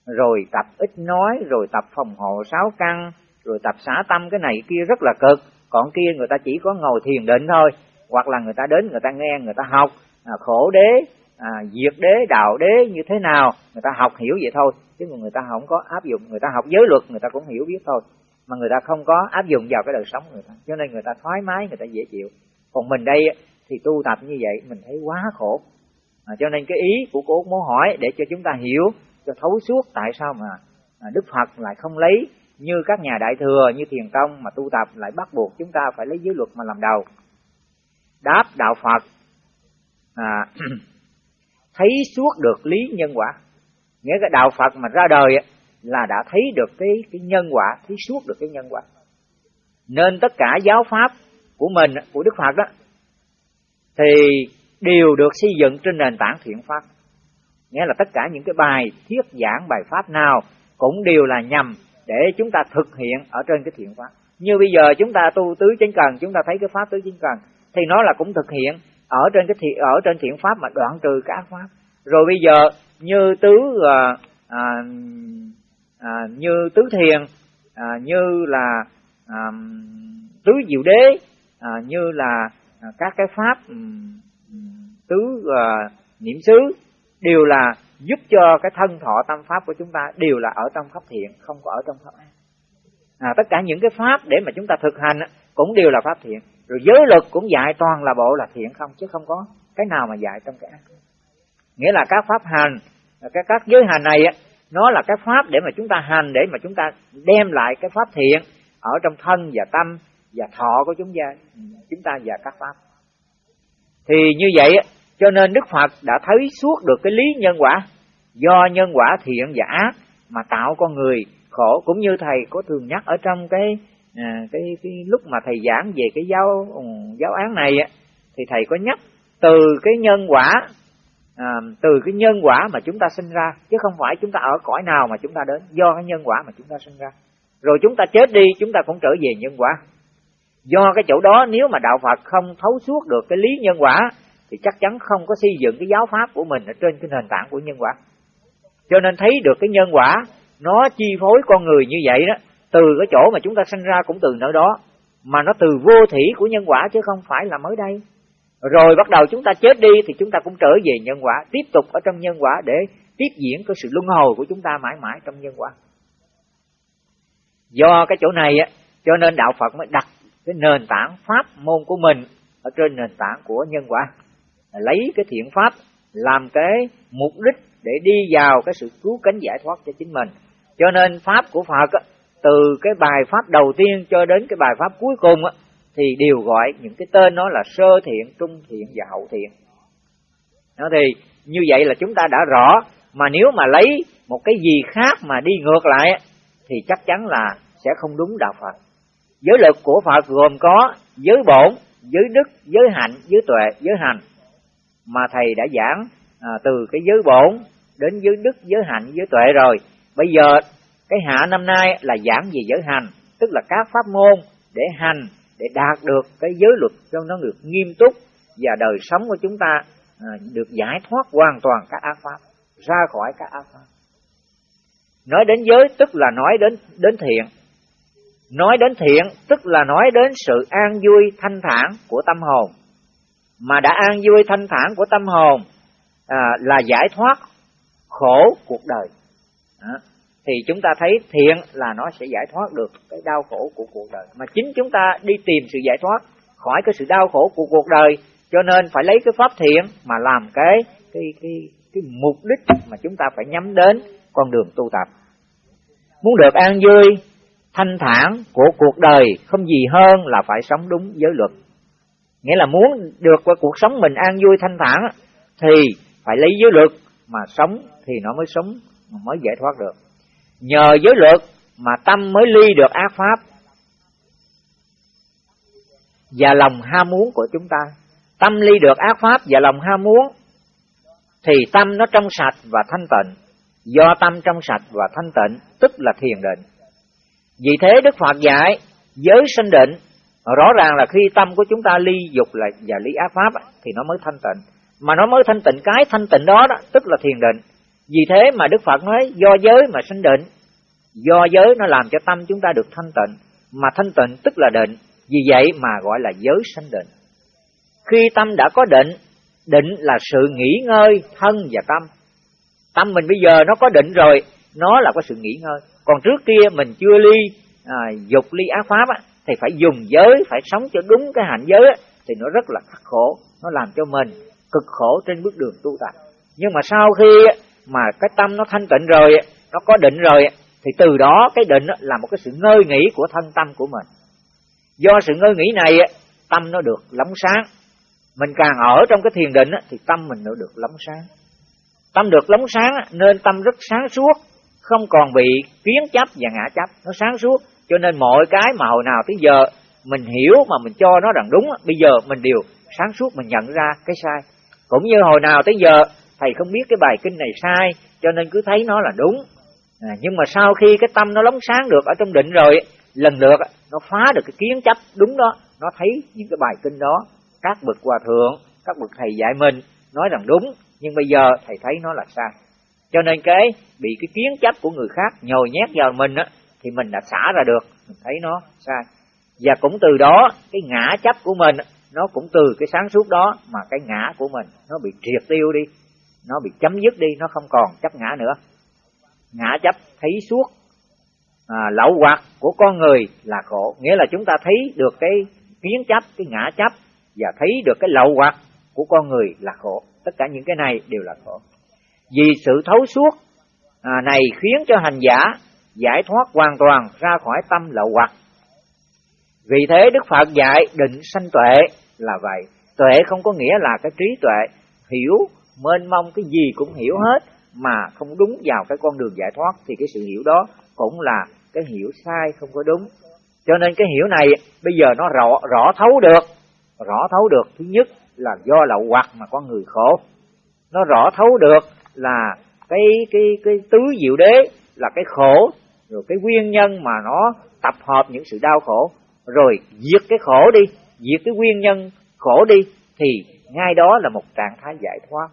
Rồi tập ít nói rồi tập phòng hộ sáu căn rồi tập xả tâm cái này kia rất là cực. Còn kia người ta chỉ có ngồi thiền định thôi hoặc là người ta đến người ta nghe người ta học à, khổ đế à, diệt đế đạo đế như thế nào người ta học hiểu vậy thôi chứ người ta không có áp dụng người ta học giới luật người ta cũng hiểu biết thôi mà người ta không có áp dụng vào cái đời sống người ta cho nên người ta thoải mái người ta dễ chịu còn mình đây thì tu tập như vậy mình thấy quá khổ à, cho nên cái ý của cô muốn hỏi để cho chúng ta hiểu cho thấu suốt tại sao mà Đức Phật lại không lấy như các nhà đại thừa như thiền tông mà tu tập lại bắt buộc chúng ta phải lấy giới luật mà làm đầu đáp đạo Phật. À, thấy suốt được lý nhân quả. Nghĩa cái đạo Phật mà ra đời là đã thấy được cái cái nhân quả thấy suốt được cái nhân quả. Nên tất cả giáo pháp của mình của Đức Phật đó thì đều được xây dựng trên nền tảng thiện pháp. Nghĩa là tất cả những cái bài thuyết giảng bài pháp nào cũng đều là nhằm để chúng ta thực hiện ở trên cái thiện pháp. Như bây giờ chúng ta tu tứ chánh cần chúng ta thấy cái pháp tứ chánh cần thì nó là cũng thực hiện. Ở trên cái thiện ở trên thiện pháp mà đoạn trừ các pháp. Rồi bây giờ như tứ à, à, à, như tứ thiền à, như là à, tứ diệu đế à, như là à, các cái pháp tứ à, niệm xứ đều là giúp cho cái thân thọ tâm pháp của chúng ta đều là ở trong pháp thiện không có ở trong pháp ác. À, tất cả những cái pháp để mà chúng ta thực hành cũng đều là pháp thiện rồi giới luật cũng dạy toàn là bộ là thiện không, chứ không có cái nào mà dạy trong cái ác. Nghĩa là các pháp hành các các giới hành này nó là cái pháp để mà chúng ta hành, để mà chúng ta đem lại cái pháp thiện ở trong thân và tâm và thọ của chúng ta chúng ta và các pháp. Thì như vậy cho nên đức phật đã thấy suốt được cái lý nhân quả, do nhân quả thiện và ác mà tạo con người khổ, cũng như thầy có thường nhắc ở trong cái à, cái cái lúc mà thầy giảng về cái giáo ừ, giáo án này á thì thầy có nhắc từ cái nhân quả à, từ cái nhân quả mà chúng ta sinh ra chứ không phải chúng ta ở cõi nào mà chúng ta đến do cái nhân quả mà chúng ta sinh ra. Rồi chúng ta chết đi chúng ta cũng trở về nhân quả. Do cái chỗ đó nếu mà đạo Phật không thấu suốt được cái lý nhân quả thì chắc chắn không có xây dựng cái giáo pháp của mình ở trên cái nền tảng của nhân quả. Cho nên thấy được cái nhân quả nó chi phối con người như vậy đó từ cái chỗ mà chúng ta sinh ra cũng từ nơi đó mà nó từ vô thủy của nhân quả chứ không phải là mới đây. Rồi bắt đầu chúng ta chết đi thì chúng ta cũng trở về nhân quả tiếp tục ở trong nhân quả để tiếp diễn cái sự luân hồi của chúng ta mãi mãi trong nhân quả. Do cái chỗ này á cho nên đạo Phật mới đặt cái nền tảng pháp môn của mình ở trên nền tảng của nhân quả. Lấy cái thiện pháp làm cái mục đích để đi vào cái sự cứu cánh giải thoát cho chính mình. Cho nên pháp của Phật á, từ cái bài pháp đầu tiên cho đến cái bài pháp cuối cùng á, thì đều gọi những cái tên nó là sơ thiện, trung thiện và hậu thiện. Nó thì như vậy là chúng ta đã rõ mà nếu mà lấy một cái gì khác mà đi ngược lại thì chắc chắn là sẽ không đúng đạo Phật. Giới lực của Phật gồm có giới bổn, giới đức, giới hạnh, giới tuệ, giới hành. Mà thầy đã giảng à, từ cái giới bổn đến giới đức, giới hạnh, giới tuệ rồi. Bây giờ cái hạ năm nay là giảng về giới hành, tức là các pháp môn để hành để đạt được cái giới luật cho nó được nghiêm túc và đời sống của chúng ta à, được giải thoát hoàn toàn các ác pháp ra khỏi các ác pháp. Nói đến giới tức là nói đến đến thiện. Nói đến thiện tức là nói đến sự an vui thanh thản của tâm hồn. Mà đã an vui thanh thản của tâm hồn à, là giải thoát khổ cuộc đời. À, thì chúng ta thấy thiện là nó sẽ giải thoát được cái đau khổ của cuộc đời. Mà chính chúng ta đi tìm sự giải thoát khỏi cái sự đau khổ của cuộc đời, cho nên phải lấy cái pháp thiện mà làm cái cái cái cái mục đích mà chúng ta phải nhắm đến con đường tu tập. Muốn được an vui, thanh thản của cuộc đời không gì hơn là phải sống đúng giới luật. Nghĩa là muốn được qua cuộc sống mình an vui, thanh thản thì phải lấy giới luật mà sống thì nó mới sống mới giải thoát được nhờ giới luật mà tâm mới ly được ác pháp. Và lòng ham muốn của chúng ta. Tâm ly được ác pháp và lòng ham muốn thì tâm nó trong sạch và thanh tịnh. Do tâm trong sạch và thanh tịnh tức là thiền định. Vì thế đức phật dạy giới sinh định rõ ràng là khi tâm của chúng ta ly dục là và ly ác pháp thì nó mới thanh tịnh. Mà nó mới thanh tịnh cái thanh tịnh đó, đó tức là thiền định vì thế mà Đức Phật nói do giới mà sinh định, do giới nó làm cho tâm chúng ta được thanh tịnh, mà thanh tịnh tức là định, vì vậy mà gọi là giới sinh định. khi tâm đã có định định là sự nghỉ ngơi thân và tâm. Tâm mình bây giờ nó có định rồi nó là có sự nghỉ ngơi. Còn trước kia mình chưa ly à, dục ly ác pháp á, thì phải dùng giới phải sống cho đúng cái hạnh giới á, thì nó rất là khắc khổ. Nó làm cho mình cực khổ trên bước đường tu tập. Nhưng mà sau khi mà cái tâm nó thanh tịnh rồi, nó có định rồi, thì từ đó cái định là một cái sự ngơi nghỉ của thân tâm của mình. Do sự ngơi nghỉ này tâm nó được lóng sáng. Mình càng ở trong cái thiền định thì tâm mình nó được lóng sáng. Tâm được lóng sáng nên tâm rất sáng suốt, không còn bị kiến chấp và ngã chấp. Nó sáng suốt, cho nên mọi cái mà hồi nào tới giờ mình hiểu mà mình cho nó rằng đúng bây giờ mình đều sáng suốt, mình nhận ra cái sai. Cũng như hồi nào tới giờ thầy không biết cái bài kinh này sai cho nên cứ thấy nó là đúng. À, nhưng mà sau khi cái tâm nó lóng sáng được ở trong định rồi lần lượt nó phá được cái kiến chấp đúng đó nó thấy những cái bài kinh đó các bậc hòa thượng các bậc thầy dạy mình nói rằng đúng nhưng bây giờ thầy thấy nó là sai. Cho nên cái bị cái kiến chấp của người khác nhồi nhét vào mình á thì mình đã xả ra được mình thấy nó sai. Và cũng từ đó cái ngã chấp của mình nó cũng từ cái sáng suốt đó mà cái ngã của mình nó bị triệt tiêu đi nó bị chấm dứt đi nó không còn chấp ngã nữa. Ngã chấp thấy suốt à, lậu hoặc của con người là khổ. Nghĩa là chúng ta thấy được cái kiến chấp cái ngã chấp và thấy được cái lậu hoặc của con người là khổ. Tất cả những cái này đều là khổ. Vì sự thấu suốt à, này khiến cho hành giả giải thoát hoàn toàn ra khỏi tâm lậu hoặc vì thế đức phật dạy định sanh tuệ là vậy. Tuệ không có nghĩa là cái trí tuệ hiểu mênh mông cái gì cũng hiểu hết, mà không đúng vào cái con đường giải thoát, thì cái sự hiểu đó cũng là cái hiểu sai không có đúng. Cho nên cái hiểu này, bây giờ nó rõ rõ thấu được. Rõ thấu được, thứ nhất là do lậu hoặc mà con người khổ. Nó rõ thấu được là cái cái cái tứ diệu đế là cái khổ, rồi cái nguyên nhân mà nó tập hợp những sự đau khổ. Rồi diệt cái khổ đi, diệt cái nguyên nhân khổ đi, thì ngay đó là một trạng thái giải thoát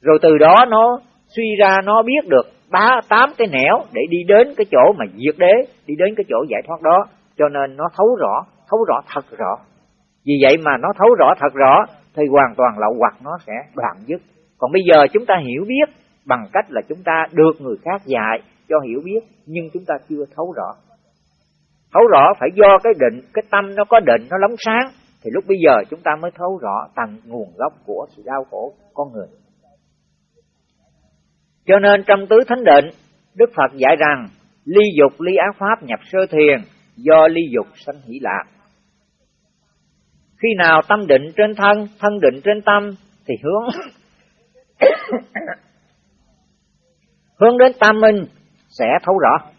rồi từ đó nó suy ra nó biết được ba, tám cái nẻo để đi đến cái chỗ mà diệt đế, đi đến cái chỗ giải thoát đó. Cho nên nó thấu rõ thấu rõ thật rõ. Vì vậy mà nó thấu rõ thật rõ, thì hoàn toàn lậu hoặc nó sẽ đoạn dứt. Còn bây giờ chúng ta hiểu biết bằng cách là chúng ta được người khác dạy cho hiểu biết, nhưng chúng ta chưa thấu rõ. Thấu rõ phải do cái định, cái tâm nó có định, nó lóng sáng, thì lúc bây giờ chúng ta mới thấu rõ tầng nguồn gốc của sự đau khổ con người cho nên trong tứ thánh định, đức phật dạy rằng, ly dục, ly ác pháp nhập sơ thiền do ly dục sanh hỷ lạc. Khi nào tâm định trên thân thân định trên tâm, thì hướng hướng đến tam minh sẽ thấu rõ.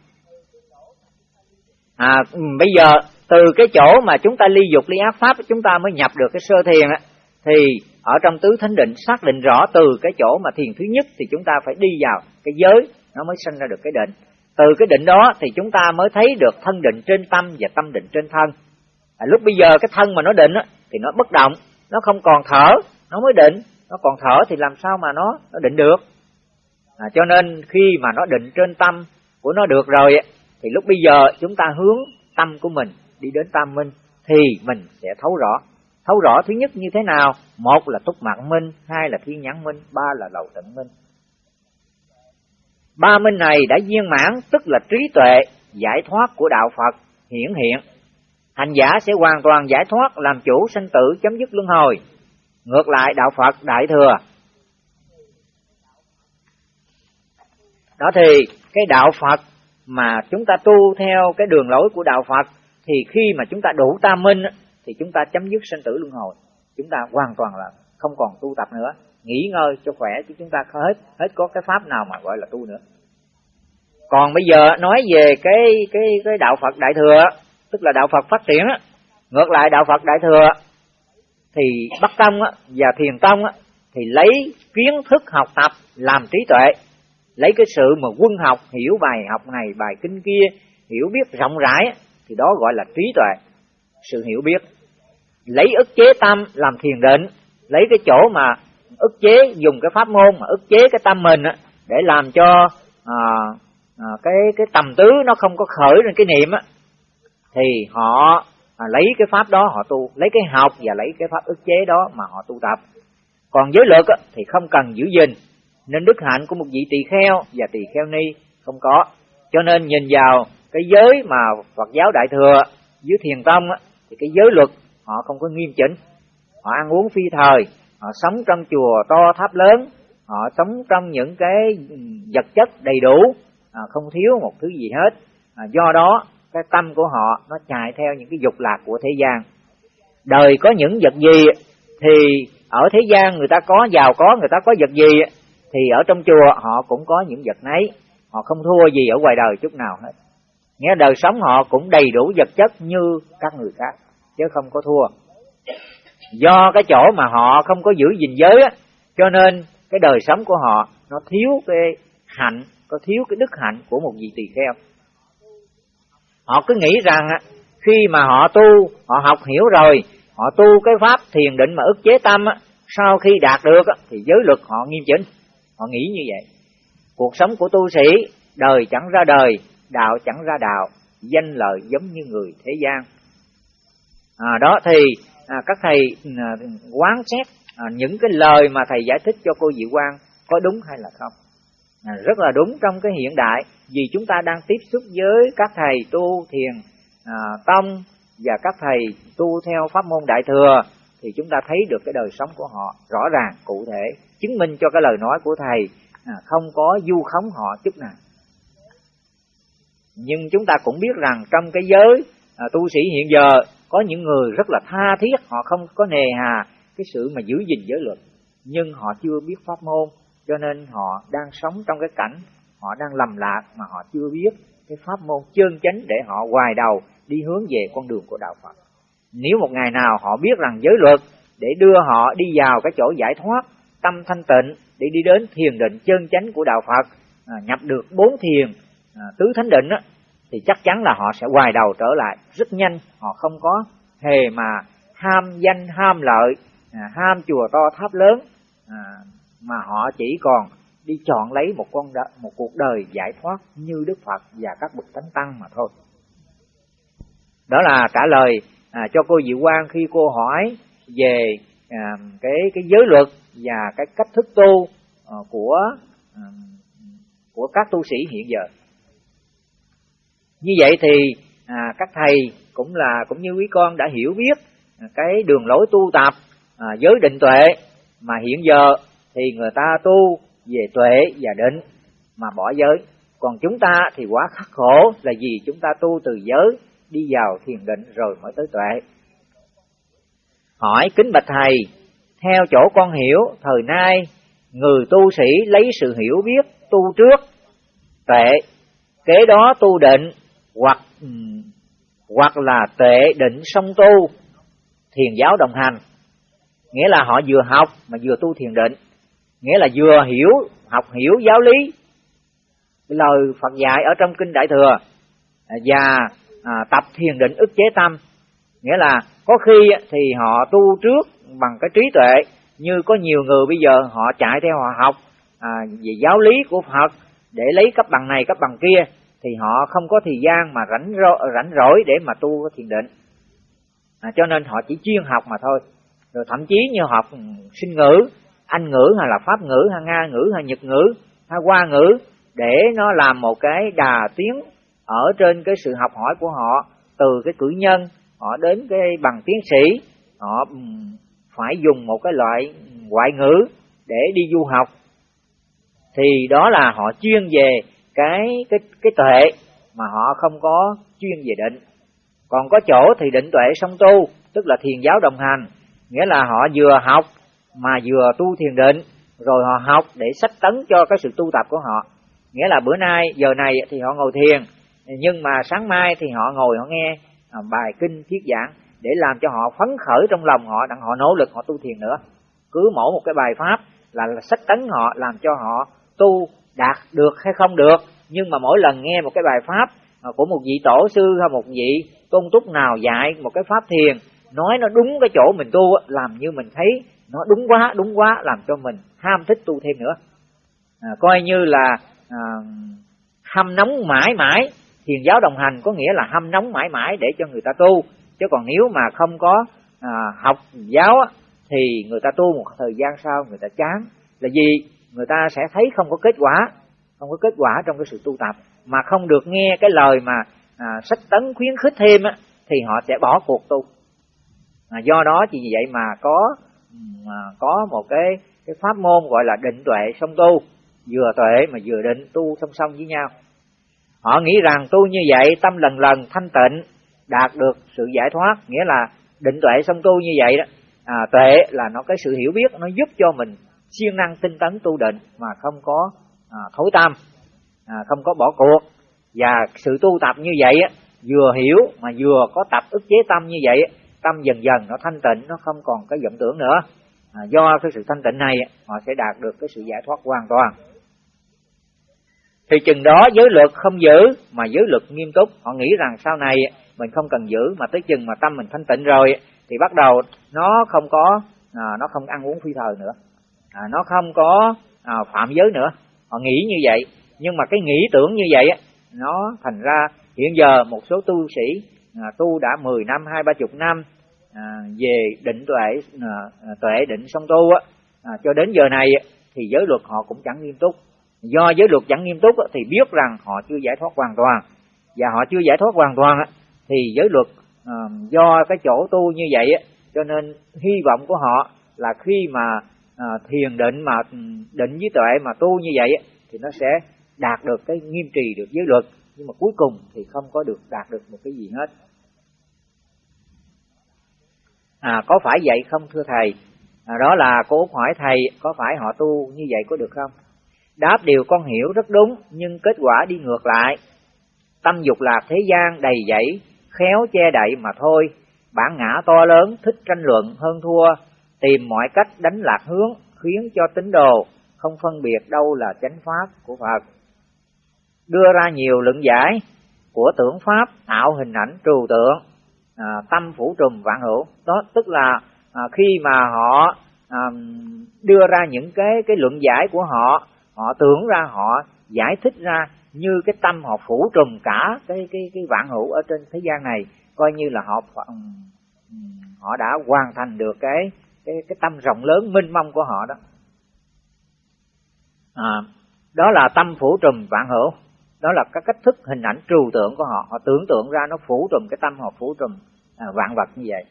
À ừ, bây giờ từ cái chỗ mà chúng ta ly dục, ly ác pháp, chúng ta mới nhập được cái sơ thiền á thì ở trong tứ thánh định xác định rõ từ cái chỗ mà thiền thứ nhất thì chúng ta phải đi vào cái giới nó mới sinh ra được cái định. Từ cái định đó thì chúng ta mới thấy được thân định trên tâm và tâm định trên thân. À, lúc bây giờ cái thân mà nó định á, thì nó bất động nó không còn thở nó mới định. Nó còn thở thì làm sao mà nó nó định được? À, cho nên khi mà nó định trên tâm của nó được rồi thì lúc bây giờ chúng ta hướng tâm của mình đi đến tam minh thì mình sẽ thấu rõ thấu rõ thứ nhất như thế nào? Một là túc mạng minh, hai là thiên nhãn minh, ba là lầu tận minh. Ba minh này đã viên mãn, tức là trí tuệ, giải thoát của đạo phật, hiển hiện. Hành giả sẽ hoàn toàn giải thoát, làm chủ sanh tử, chấm dứt luân hồi. Ngược lại, đạo phật đại thừa. Đó thì, cái đạo phật mà chúng ta tu theo cái đường lối của đạo phật, thì khi mà chúng ta đủ tam minh thì chúng ta chấm dứt sinh tử luân hồi. Chúng ta hoàn toàn là không còn tu tập nữa nghỉ ngơi cho khỏe chứ chúng ta hết hết có cái pháp nào mà gọi là tu nữa. Còn bây giờ nói về cái cái cái đạo Phật đại thừa tức là đạo Phật phát triển á ngược lại đạo Phật đại thừa thì Bắc Tông á, và Thiền Tông á, thì lấy kiến thức học tập làm trí tuệ lấy cái sự mà quân học hiểu bài học này bài kinh kia hiểu biết rộng rãi thì đó gọi là trí tuệ sự hiểu biết. Lấy ức chế tâm làm thiền định lấy cái chỗ mà ức chế dùng cái pháp môn mà ức chế cái tâm mình á, để làm cho à, à, cái cái tầm tứ nó không có khởi lên cái niệm á thì họ à, lấy cái pháp đó họ tu lấy cái học và lấy cái pháp ức chế đó mà họ tu tập. Còn giới luật thì không cần giữ gìn nên đức hạnh của một vị tỳ kheo và tỳ kheo ni không có. Cho nên nhìn vào cái giới mà Phật giáo đại thừa dưới thiền tông thì cái giới luật họ không có nghiêm chỉnh. Họ ăn uống phi thời họ sống trong chùa to tháp lớn họ sống trong những cái vật chất đầy đủ à, không thiếu một thứ gì hết. À, do đó cái tâm của họ nó chạy theo những cái dục lạc của thế gian. Đời có những vật gì thì ở thế gian người ta có giàu có người ta có vật gì thì ở trong chùa họ cũng có những vật nấy. Họ không thua gì ở ngoài đời chút nào hết. Nghĩa đời sống họ cũng đầy đủ vật chất như các người khác chứ không có thua. Do cái chỗ mà họ không có giữ gìn giới á, cho nên cái đời sống của họ nó thiếu cái hạnh, có thiếu cái đức hạnh của một vị tỳ kheo. Họ cứ nghĩ rằng khi mà họ tu, họ học hiểu rồi, họ tu cái pháp thiền định mà ức chế tâm sau khi đạt được thì giới luật họ nghiêm chỉnh. Họ nghĩ như vậy. Cuộc sống của tu sĩ, đời chẳng ra đời, đạo chẳng ra đạo, danh lợi giống như người thế gian à, đó thì à, các thầy à, quán xét à, những cái lời mà thầy giải thích cho cô Diệu Quang có đúng hay là không. À, rất là đúng trong cái hiện đại vì chúng ta đang tiếp xúc với các thầy tu thiền à, tông và các thầy tu theo pháp môn đại thừa thì chúng ta thấy được cái đời sống của họ rõ ràng cụ thể chứng minh cho cái lời nói của thầy à, không có du khống họ chút nào. Nhưng chúng ta cũng biết rằng trong cái giới à, tu sĩ hiện giờ có những người rất là tha thiết họ không có nề hà cái sự mà giữ gìn giới luật nhưng họ chưa biết pháp môn cho nên họ đang sống trong cái cảnh họ đang lầm lạc mà họ chưa biết cái pháp môn chân chánh để họ hoài đầu đi hướng về con đường của đạo Phật. Nếu một ngày nào họ biết rằng giới luật để đưa họ đi vào cái chỗ giải thoát, tâm thanh tịnh để đi đến thiền định chân chánh của đạo Phật, à, nhập được bốn thiền à, tứ thánh định á, thì chắc chắn là họ sẽ hoài đầu trở lại rất nhanh, họ không có hề mà ham danh ham lợi, à, ham chùa to tháp lớn à, mà họ chỉ còn đi chọn lấy một con đ- một cuộc đời giải thoát như Đức Phật và các bậc thánh tăng mà thôi. Đó là trả lời à, cho cô Diệu Quang khi cô hỏi về à, cái cái giới luật và cái cách thức tu à, của à, của các tu sĩ hiện giờ. Như vậy thì à, các thầy cũng là cũng như quý con đã hiểu biết à, cái đường lối tu tập à, giới định tuệ mà hiện giờ thì người ta tu về tuệ và định mà bỏ giới. Còn chúng ta thì quá khắc khổ là vì chúng ta tu từ giới đi vào thiền định rồi mới tới tuệ. Hỏi kính bạch thầy, theo chỗ con hiểu, thời nay người tu sĩ lấy sự hiểu biết tu trước tuệ, kế đó tu định hoặc hoặc là tệ định song tu thiền giáo đồng hành. Nghĩa là họ vừa học mà vừa tu thiền định. Nghĩa là vừa hiểu học hiểu giáo lý. Lời Phật dạy ở trong kinh Đại thừa à, và à, tập thiền định ức chế tâm. Nghĩa là có khi thì họ tu trước bằng cái trí tuệ như có nhiều người bây giờ họ chạy theo họ học à, về giáo lý của Phật để lấy cấp bằng này cấp bằng kia thì họ không có thời gian mà rảnh rỗi, rảnh rỗi để mà tu thiền định. À, cho nên họ chỉ chuyên học mà thôi. Rồi thậm chí như học sinh ngữ anh ngữ hay là pháp ngữ hay nga ngữ hay nhật ngữ hay hoa ngữ để nó làm một cái đà tiến ở trên cái sự học hỏi của họ từ cái cử nhân họ đến cái bằng tiến sĩ họ phải dùng một cái loại ngoại ngữ để đi du học. Thì đó là họ chuyên về cái cái cái tuệ mà họ không có chuyên về định. Còn có chỗ thì định tuệ song tu, tức là thiền giáo đồng hành. Nghĩa là họ vừa học mà vừa tu thiền định, rồi họ học để sách tấn cho cái sự tu tập của họ. Nghĩa là bữa nay, giờ này thì họ ngồi thiền, nhưng mà sáng mai thì họ ngồi họ nghe à, bài kinh thuyết giảng để làm cho họ phấn khởi trong lòng họ, đặng họ nỗ lực họ tu thiền nữa. Cứ mỗi một cái bài pháp là sách tấn họ, làm cho họ tu đạt được hay không được. Nhưng mà mỗi lần nghe một cái bài pháp của một vị tổ sư hay một vị tôn túc nào dạy một cái pháp thiền nói nó đúng cái chỗ mình tu làm như mình thấy nó đúng quá đúng quá làm cho mình ham thích tu thêm nữa. À, coi như là à, hâm nóng mãi mãi. Thiền giáo đồng hành có nghĩa là hâm nóng mãi mãi để cho người ta tu. Chứ còn nếu mà không có à, học giáo thì người ta tu một thời gian sau người ta chán. Là gì? Người ta sẽ thấy không có kết quả không có kết quả trong cái sự tu tập. Mà không được nghe cái lời mà à, sách tấn khuyến khích thêm á, thì họ sẽ bỏ cuộc tu. À, do đó chỉ vì vậy mà có à, có một cái cái pháp môn gọi là định tuệ song tu. Vừa tuệ mà vừa định tu song song với nhau. Họ nghĩ rằng tu như vậy tâm lần lần thanh tịnh đạt được sự giải thoát nghĩa là định tuệ song tu như vậy đó. À, tuệ là nó cái sự hiểu biết nó giúp cho mình siêng năng tinh tấn tu định mà không có à, thối tâm à, không có bỏ cuộc. Và sự tu tập như vậy á, vừa hiểu mà vừa có tập ức chế tâm như vậy tâm dần dần nó thanh tịnh nó không còn cái vọng tưởng nữa. À, do cái sự thanh tịnh này họ sẽ đạt được cái sự giải thoát hoàn toàn. Thì chừng đó giới luật không giữ mà giới luật nghiêm túc. Họ nghĩ rằng sau này mình không cần giữ mà tới chừng mà tâm mình thanh tịnh rồi thì bắt đầu nó không có à, nó không ăn uống phi thời nữa à, nó không có à, phạm giới nữa. Họ nghĩ như vậy. Nhưng mà cái nghĩ tưởng như vậy nó thành ra hiện giờ một số tu sĩ à, tu đã 10 năm hai ba chục năm à, về định tuệ à, à, tuệ định song tu á à, cho đến giờ này thì giới luật họ cũng chẳng nghiêm túc. Do giới luật chẳng nghiêm túc thì biết rằng họ chưa giải thoát hoàn toàn. Và họ chưa giải thoát hoàn toàn thì giới luật à, do cái chỗ tu như vậy cho nên hy vọng của họ là khi mà à, thiền định mà định với tuệ mà tu như vậy thì nó sẽ đạt được cái nghiêm trì được giới luật. Nhưng mà cuối cùng thì không có được đạt được một cái gì hết. À có phải vậy không thưa thầy? À, đó là cô út hỏi thầy có phải họ tu như vậy có được không? Đáp điều con hiểu rất đúng nhưng kết quả đi ngược lại. Tâm dục lạc thế gian đầy dẫy khéo che đậy mà thôi. Bản ngã to lớn thích tranh luận hơn thua tìm mọi cách đánh lạc hướng khiến cho tín đồ không phân biệt đâu là chánh pháp của Phật. Đưa ra nhiều luận giải của tưởng pháp tạo hình ảnh trừu tượng à, tâm phủ trùm vạn hữu. Đó tức là à, khi mà họ à, đưa ra những cái cái luận giải của họ họ tưởng ra họ giải thích ra như cái tâm họ phủ trùm cả cái cái cái vạn hữu ở trên thế gian này coi như là họ ừ, ừ, họ đã hoàn thành được cái cái cái tâm rộng lớn minh mông của họ đó. À, đó là tâm phủ trùm vạn hữu. Đó là cái cách thức hình ảnh trừu tượng của họ. Họ tưởng tượng ra nó phủ trùm cái tâm họ phủ trùm à, vạn vật như vậy.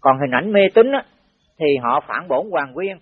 Còn hình ảnh mê tín á, thì họ phản bổn hoàng nguyên.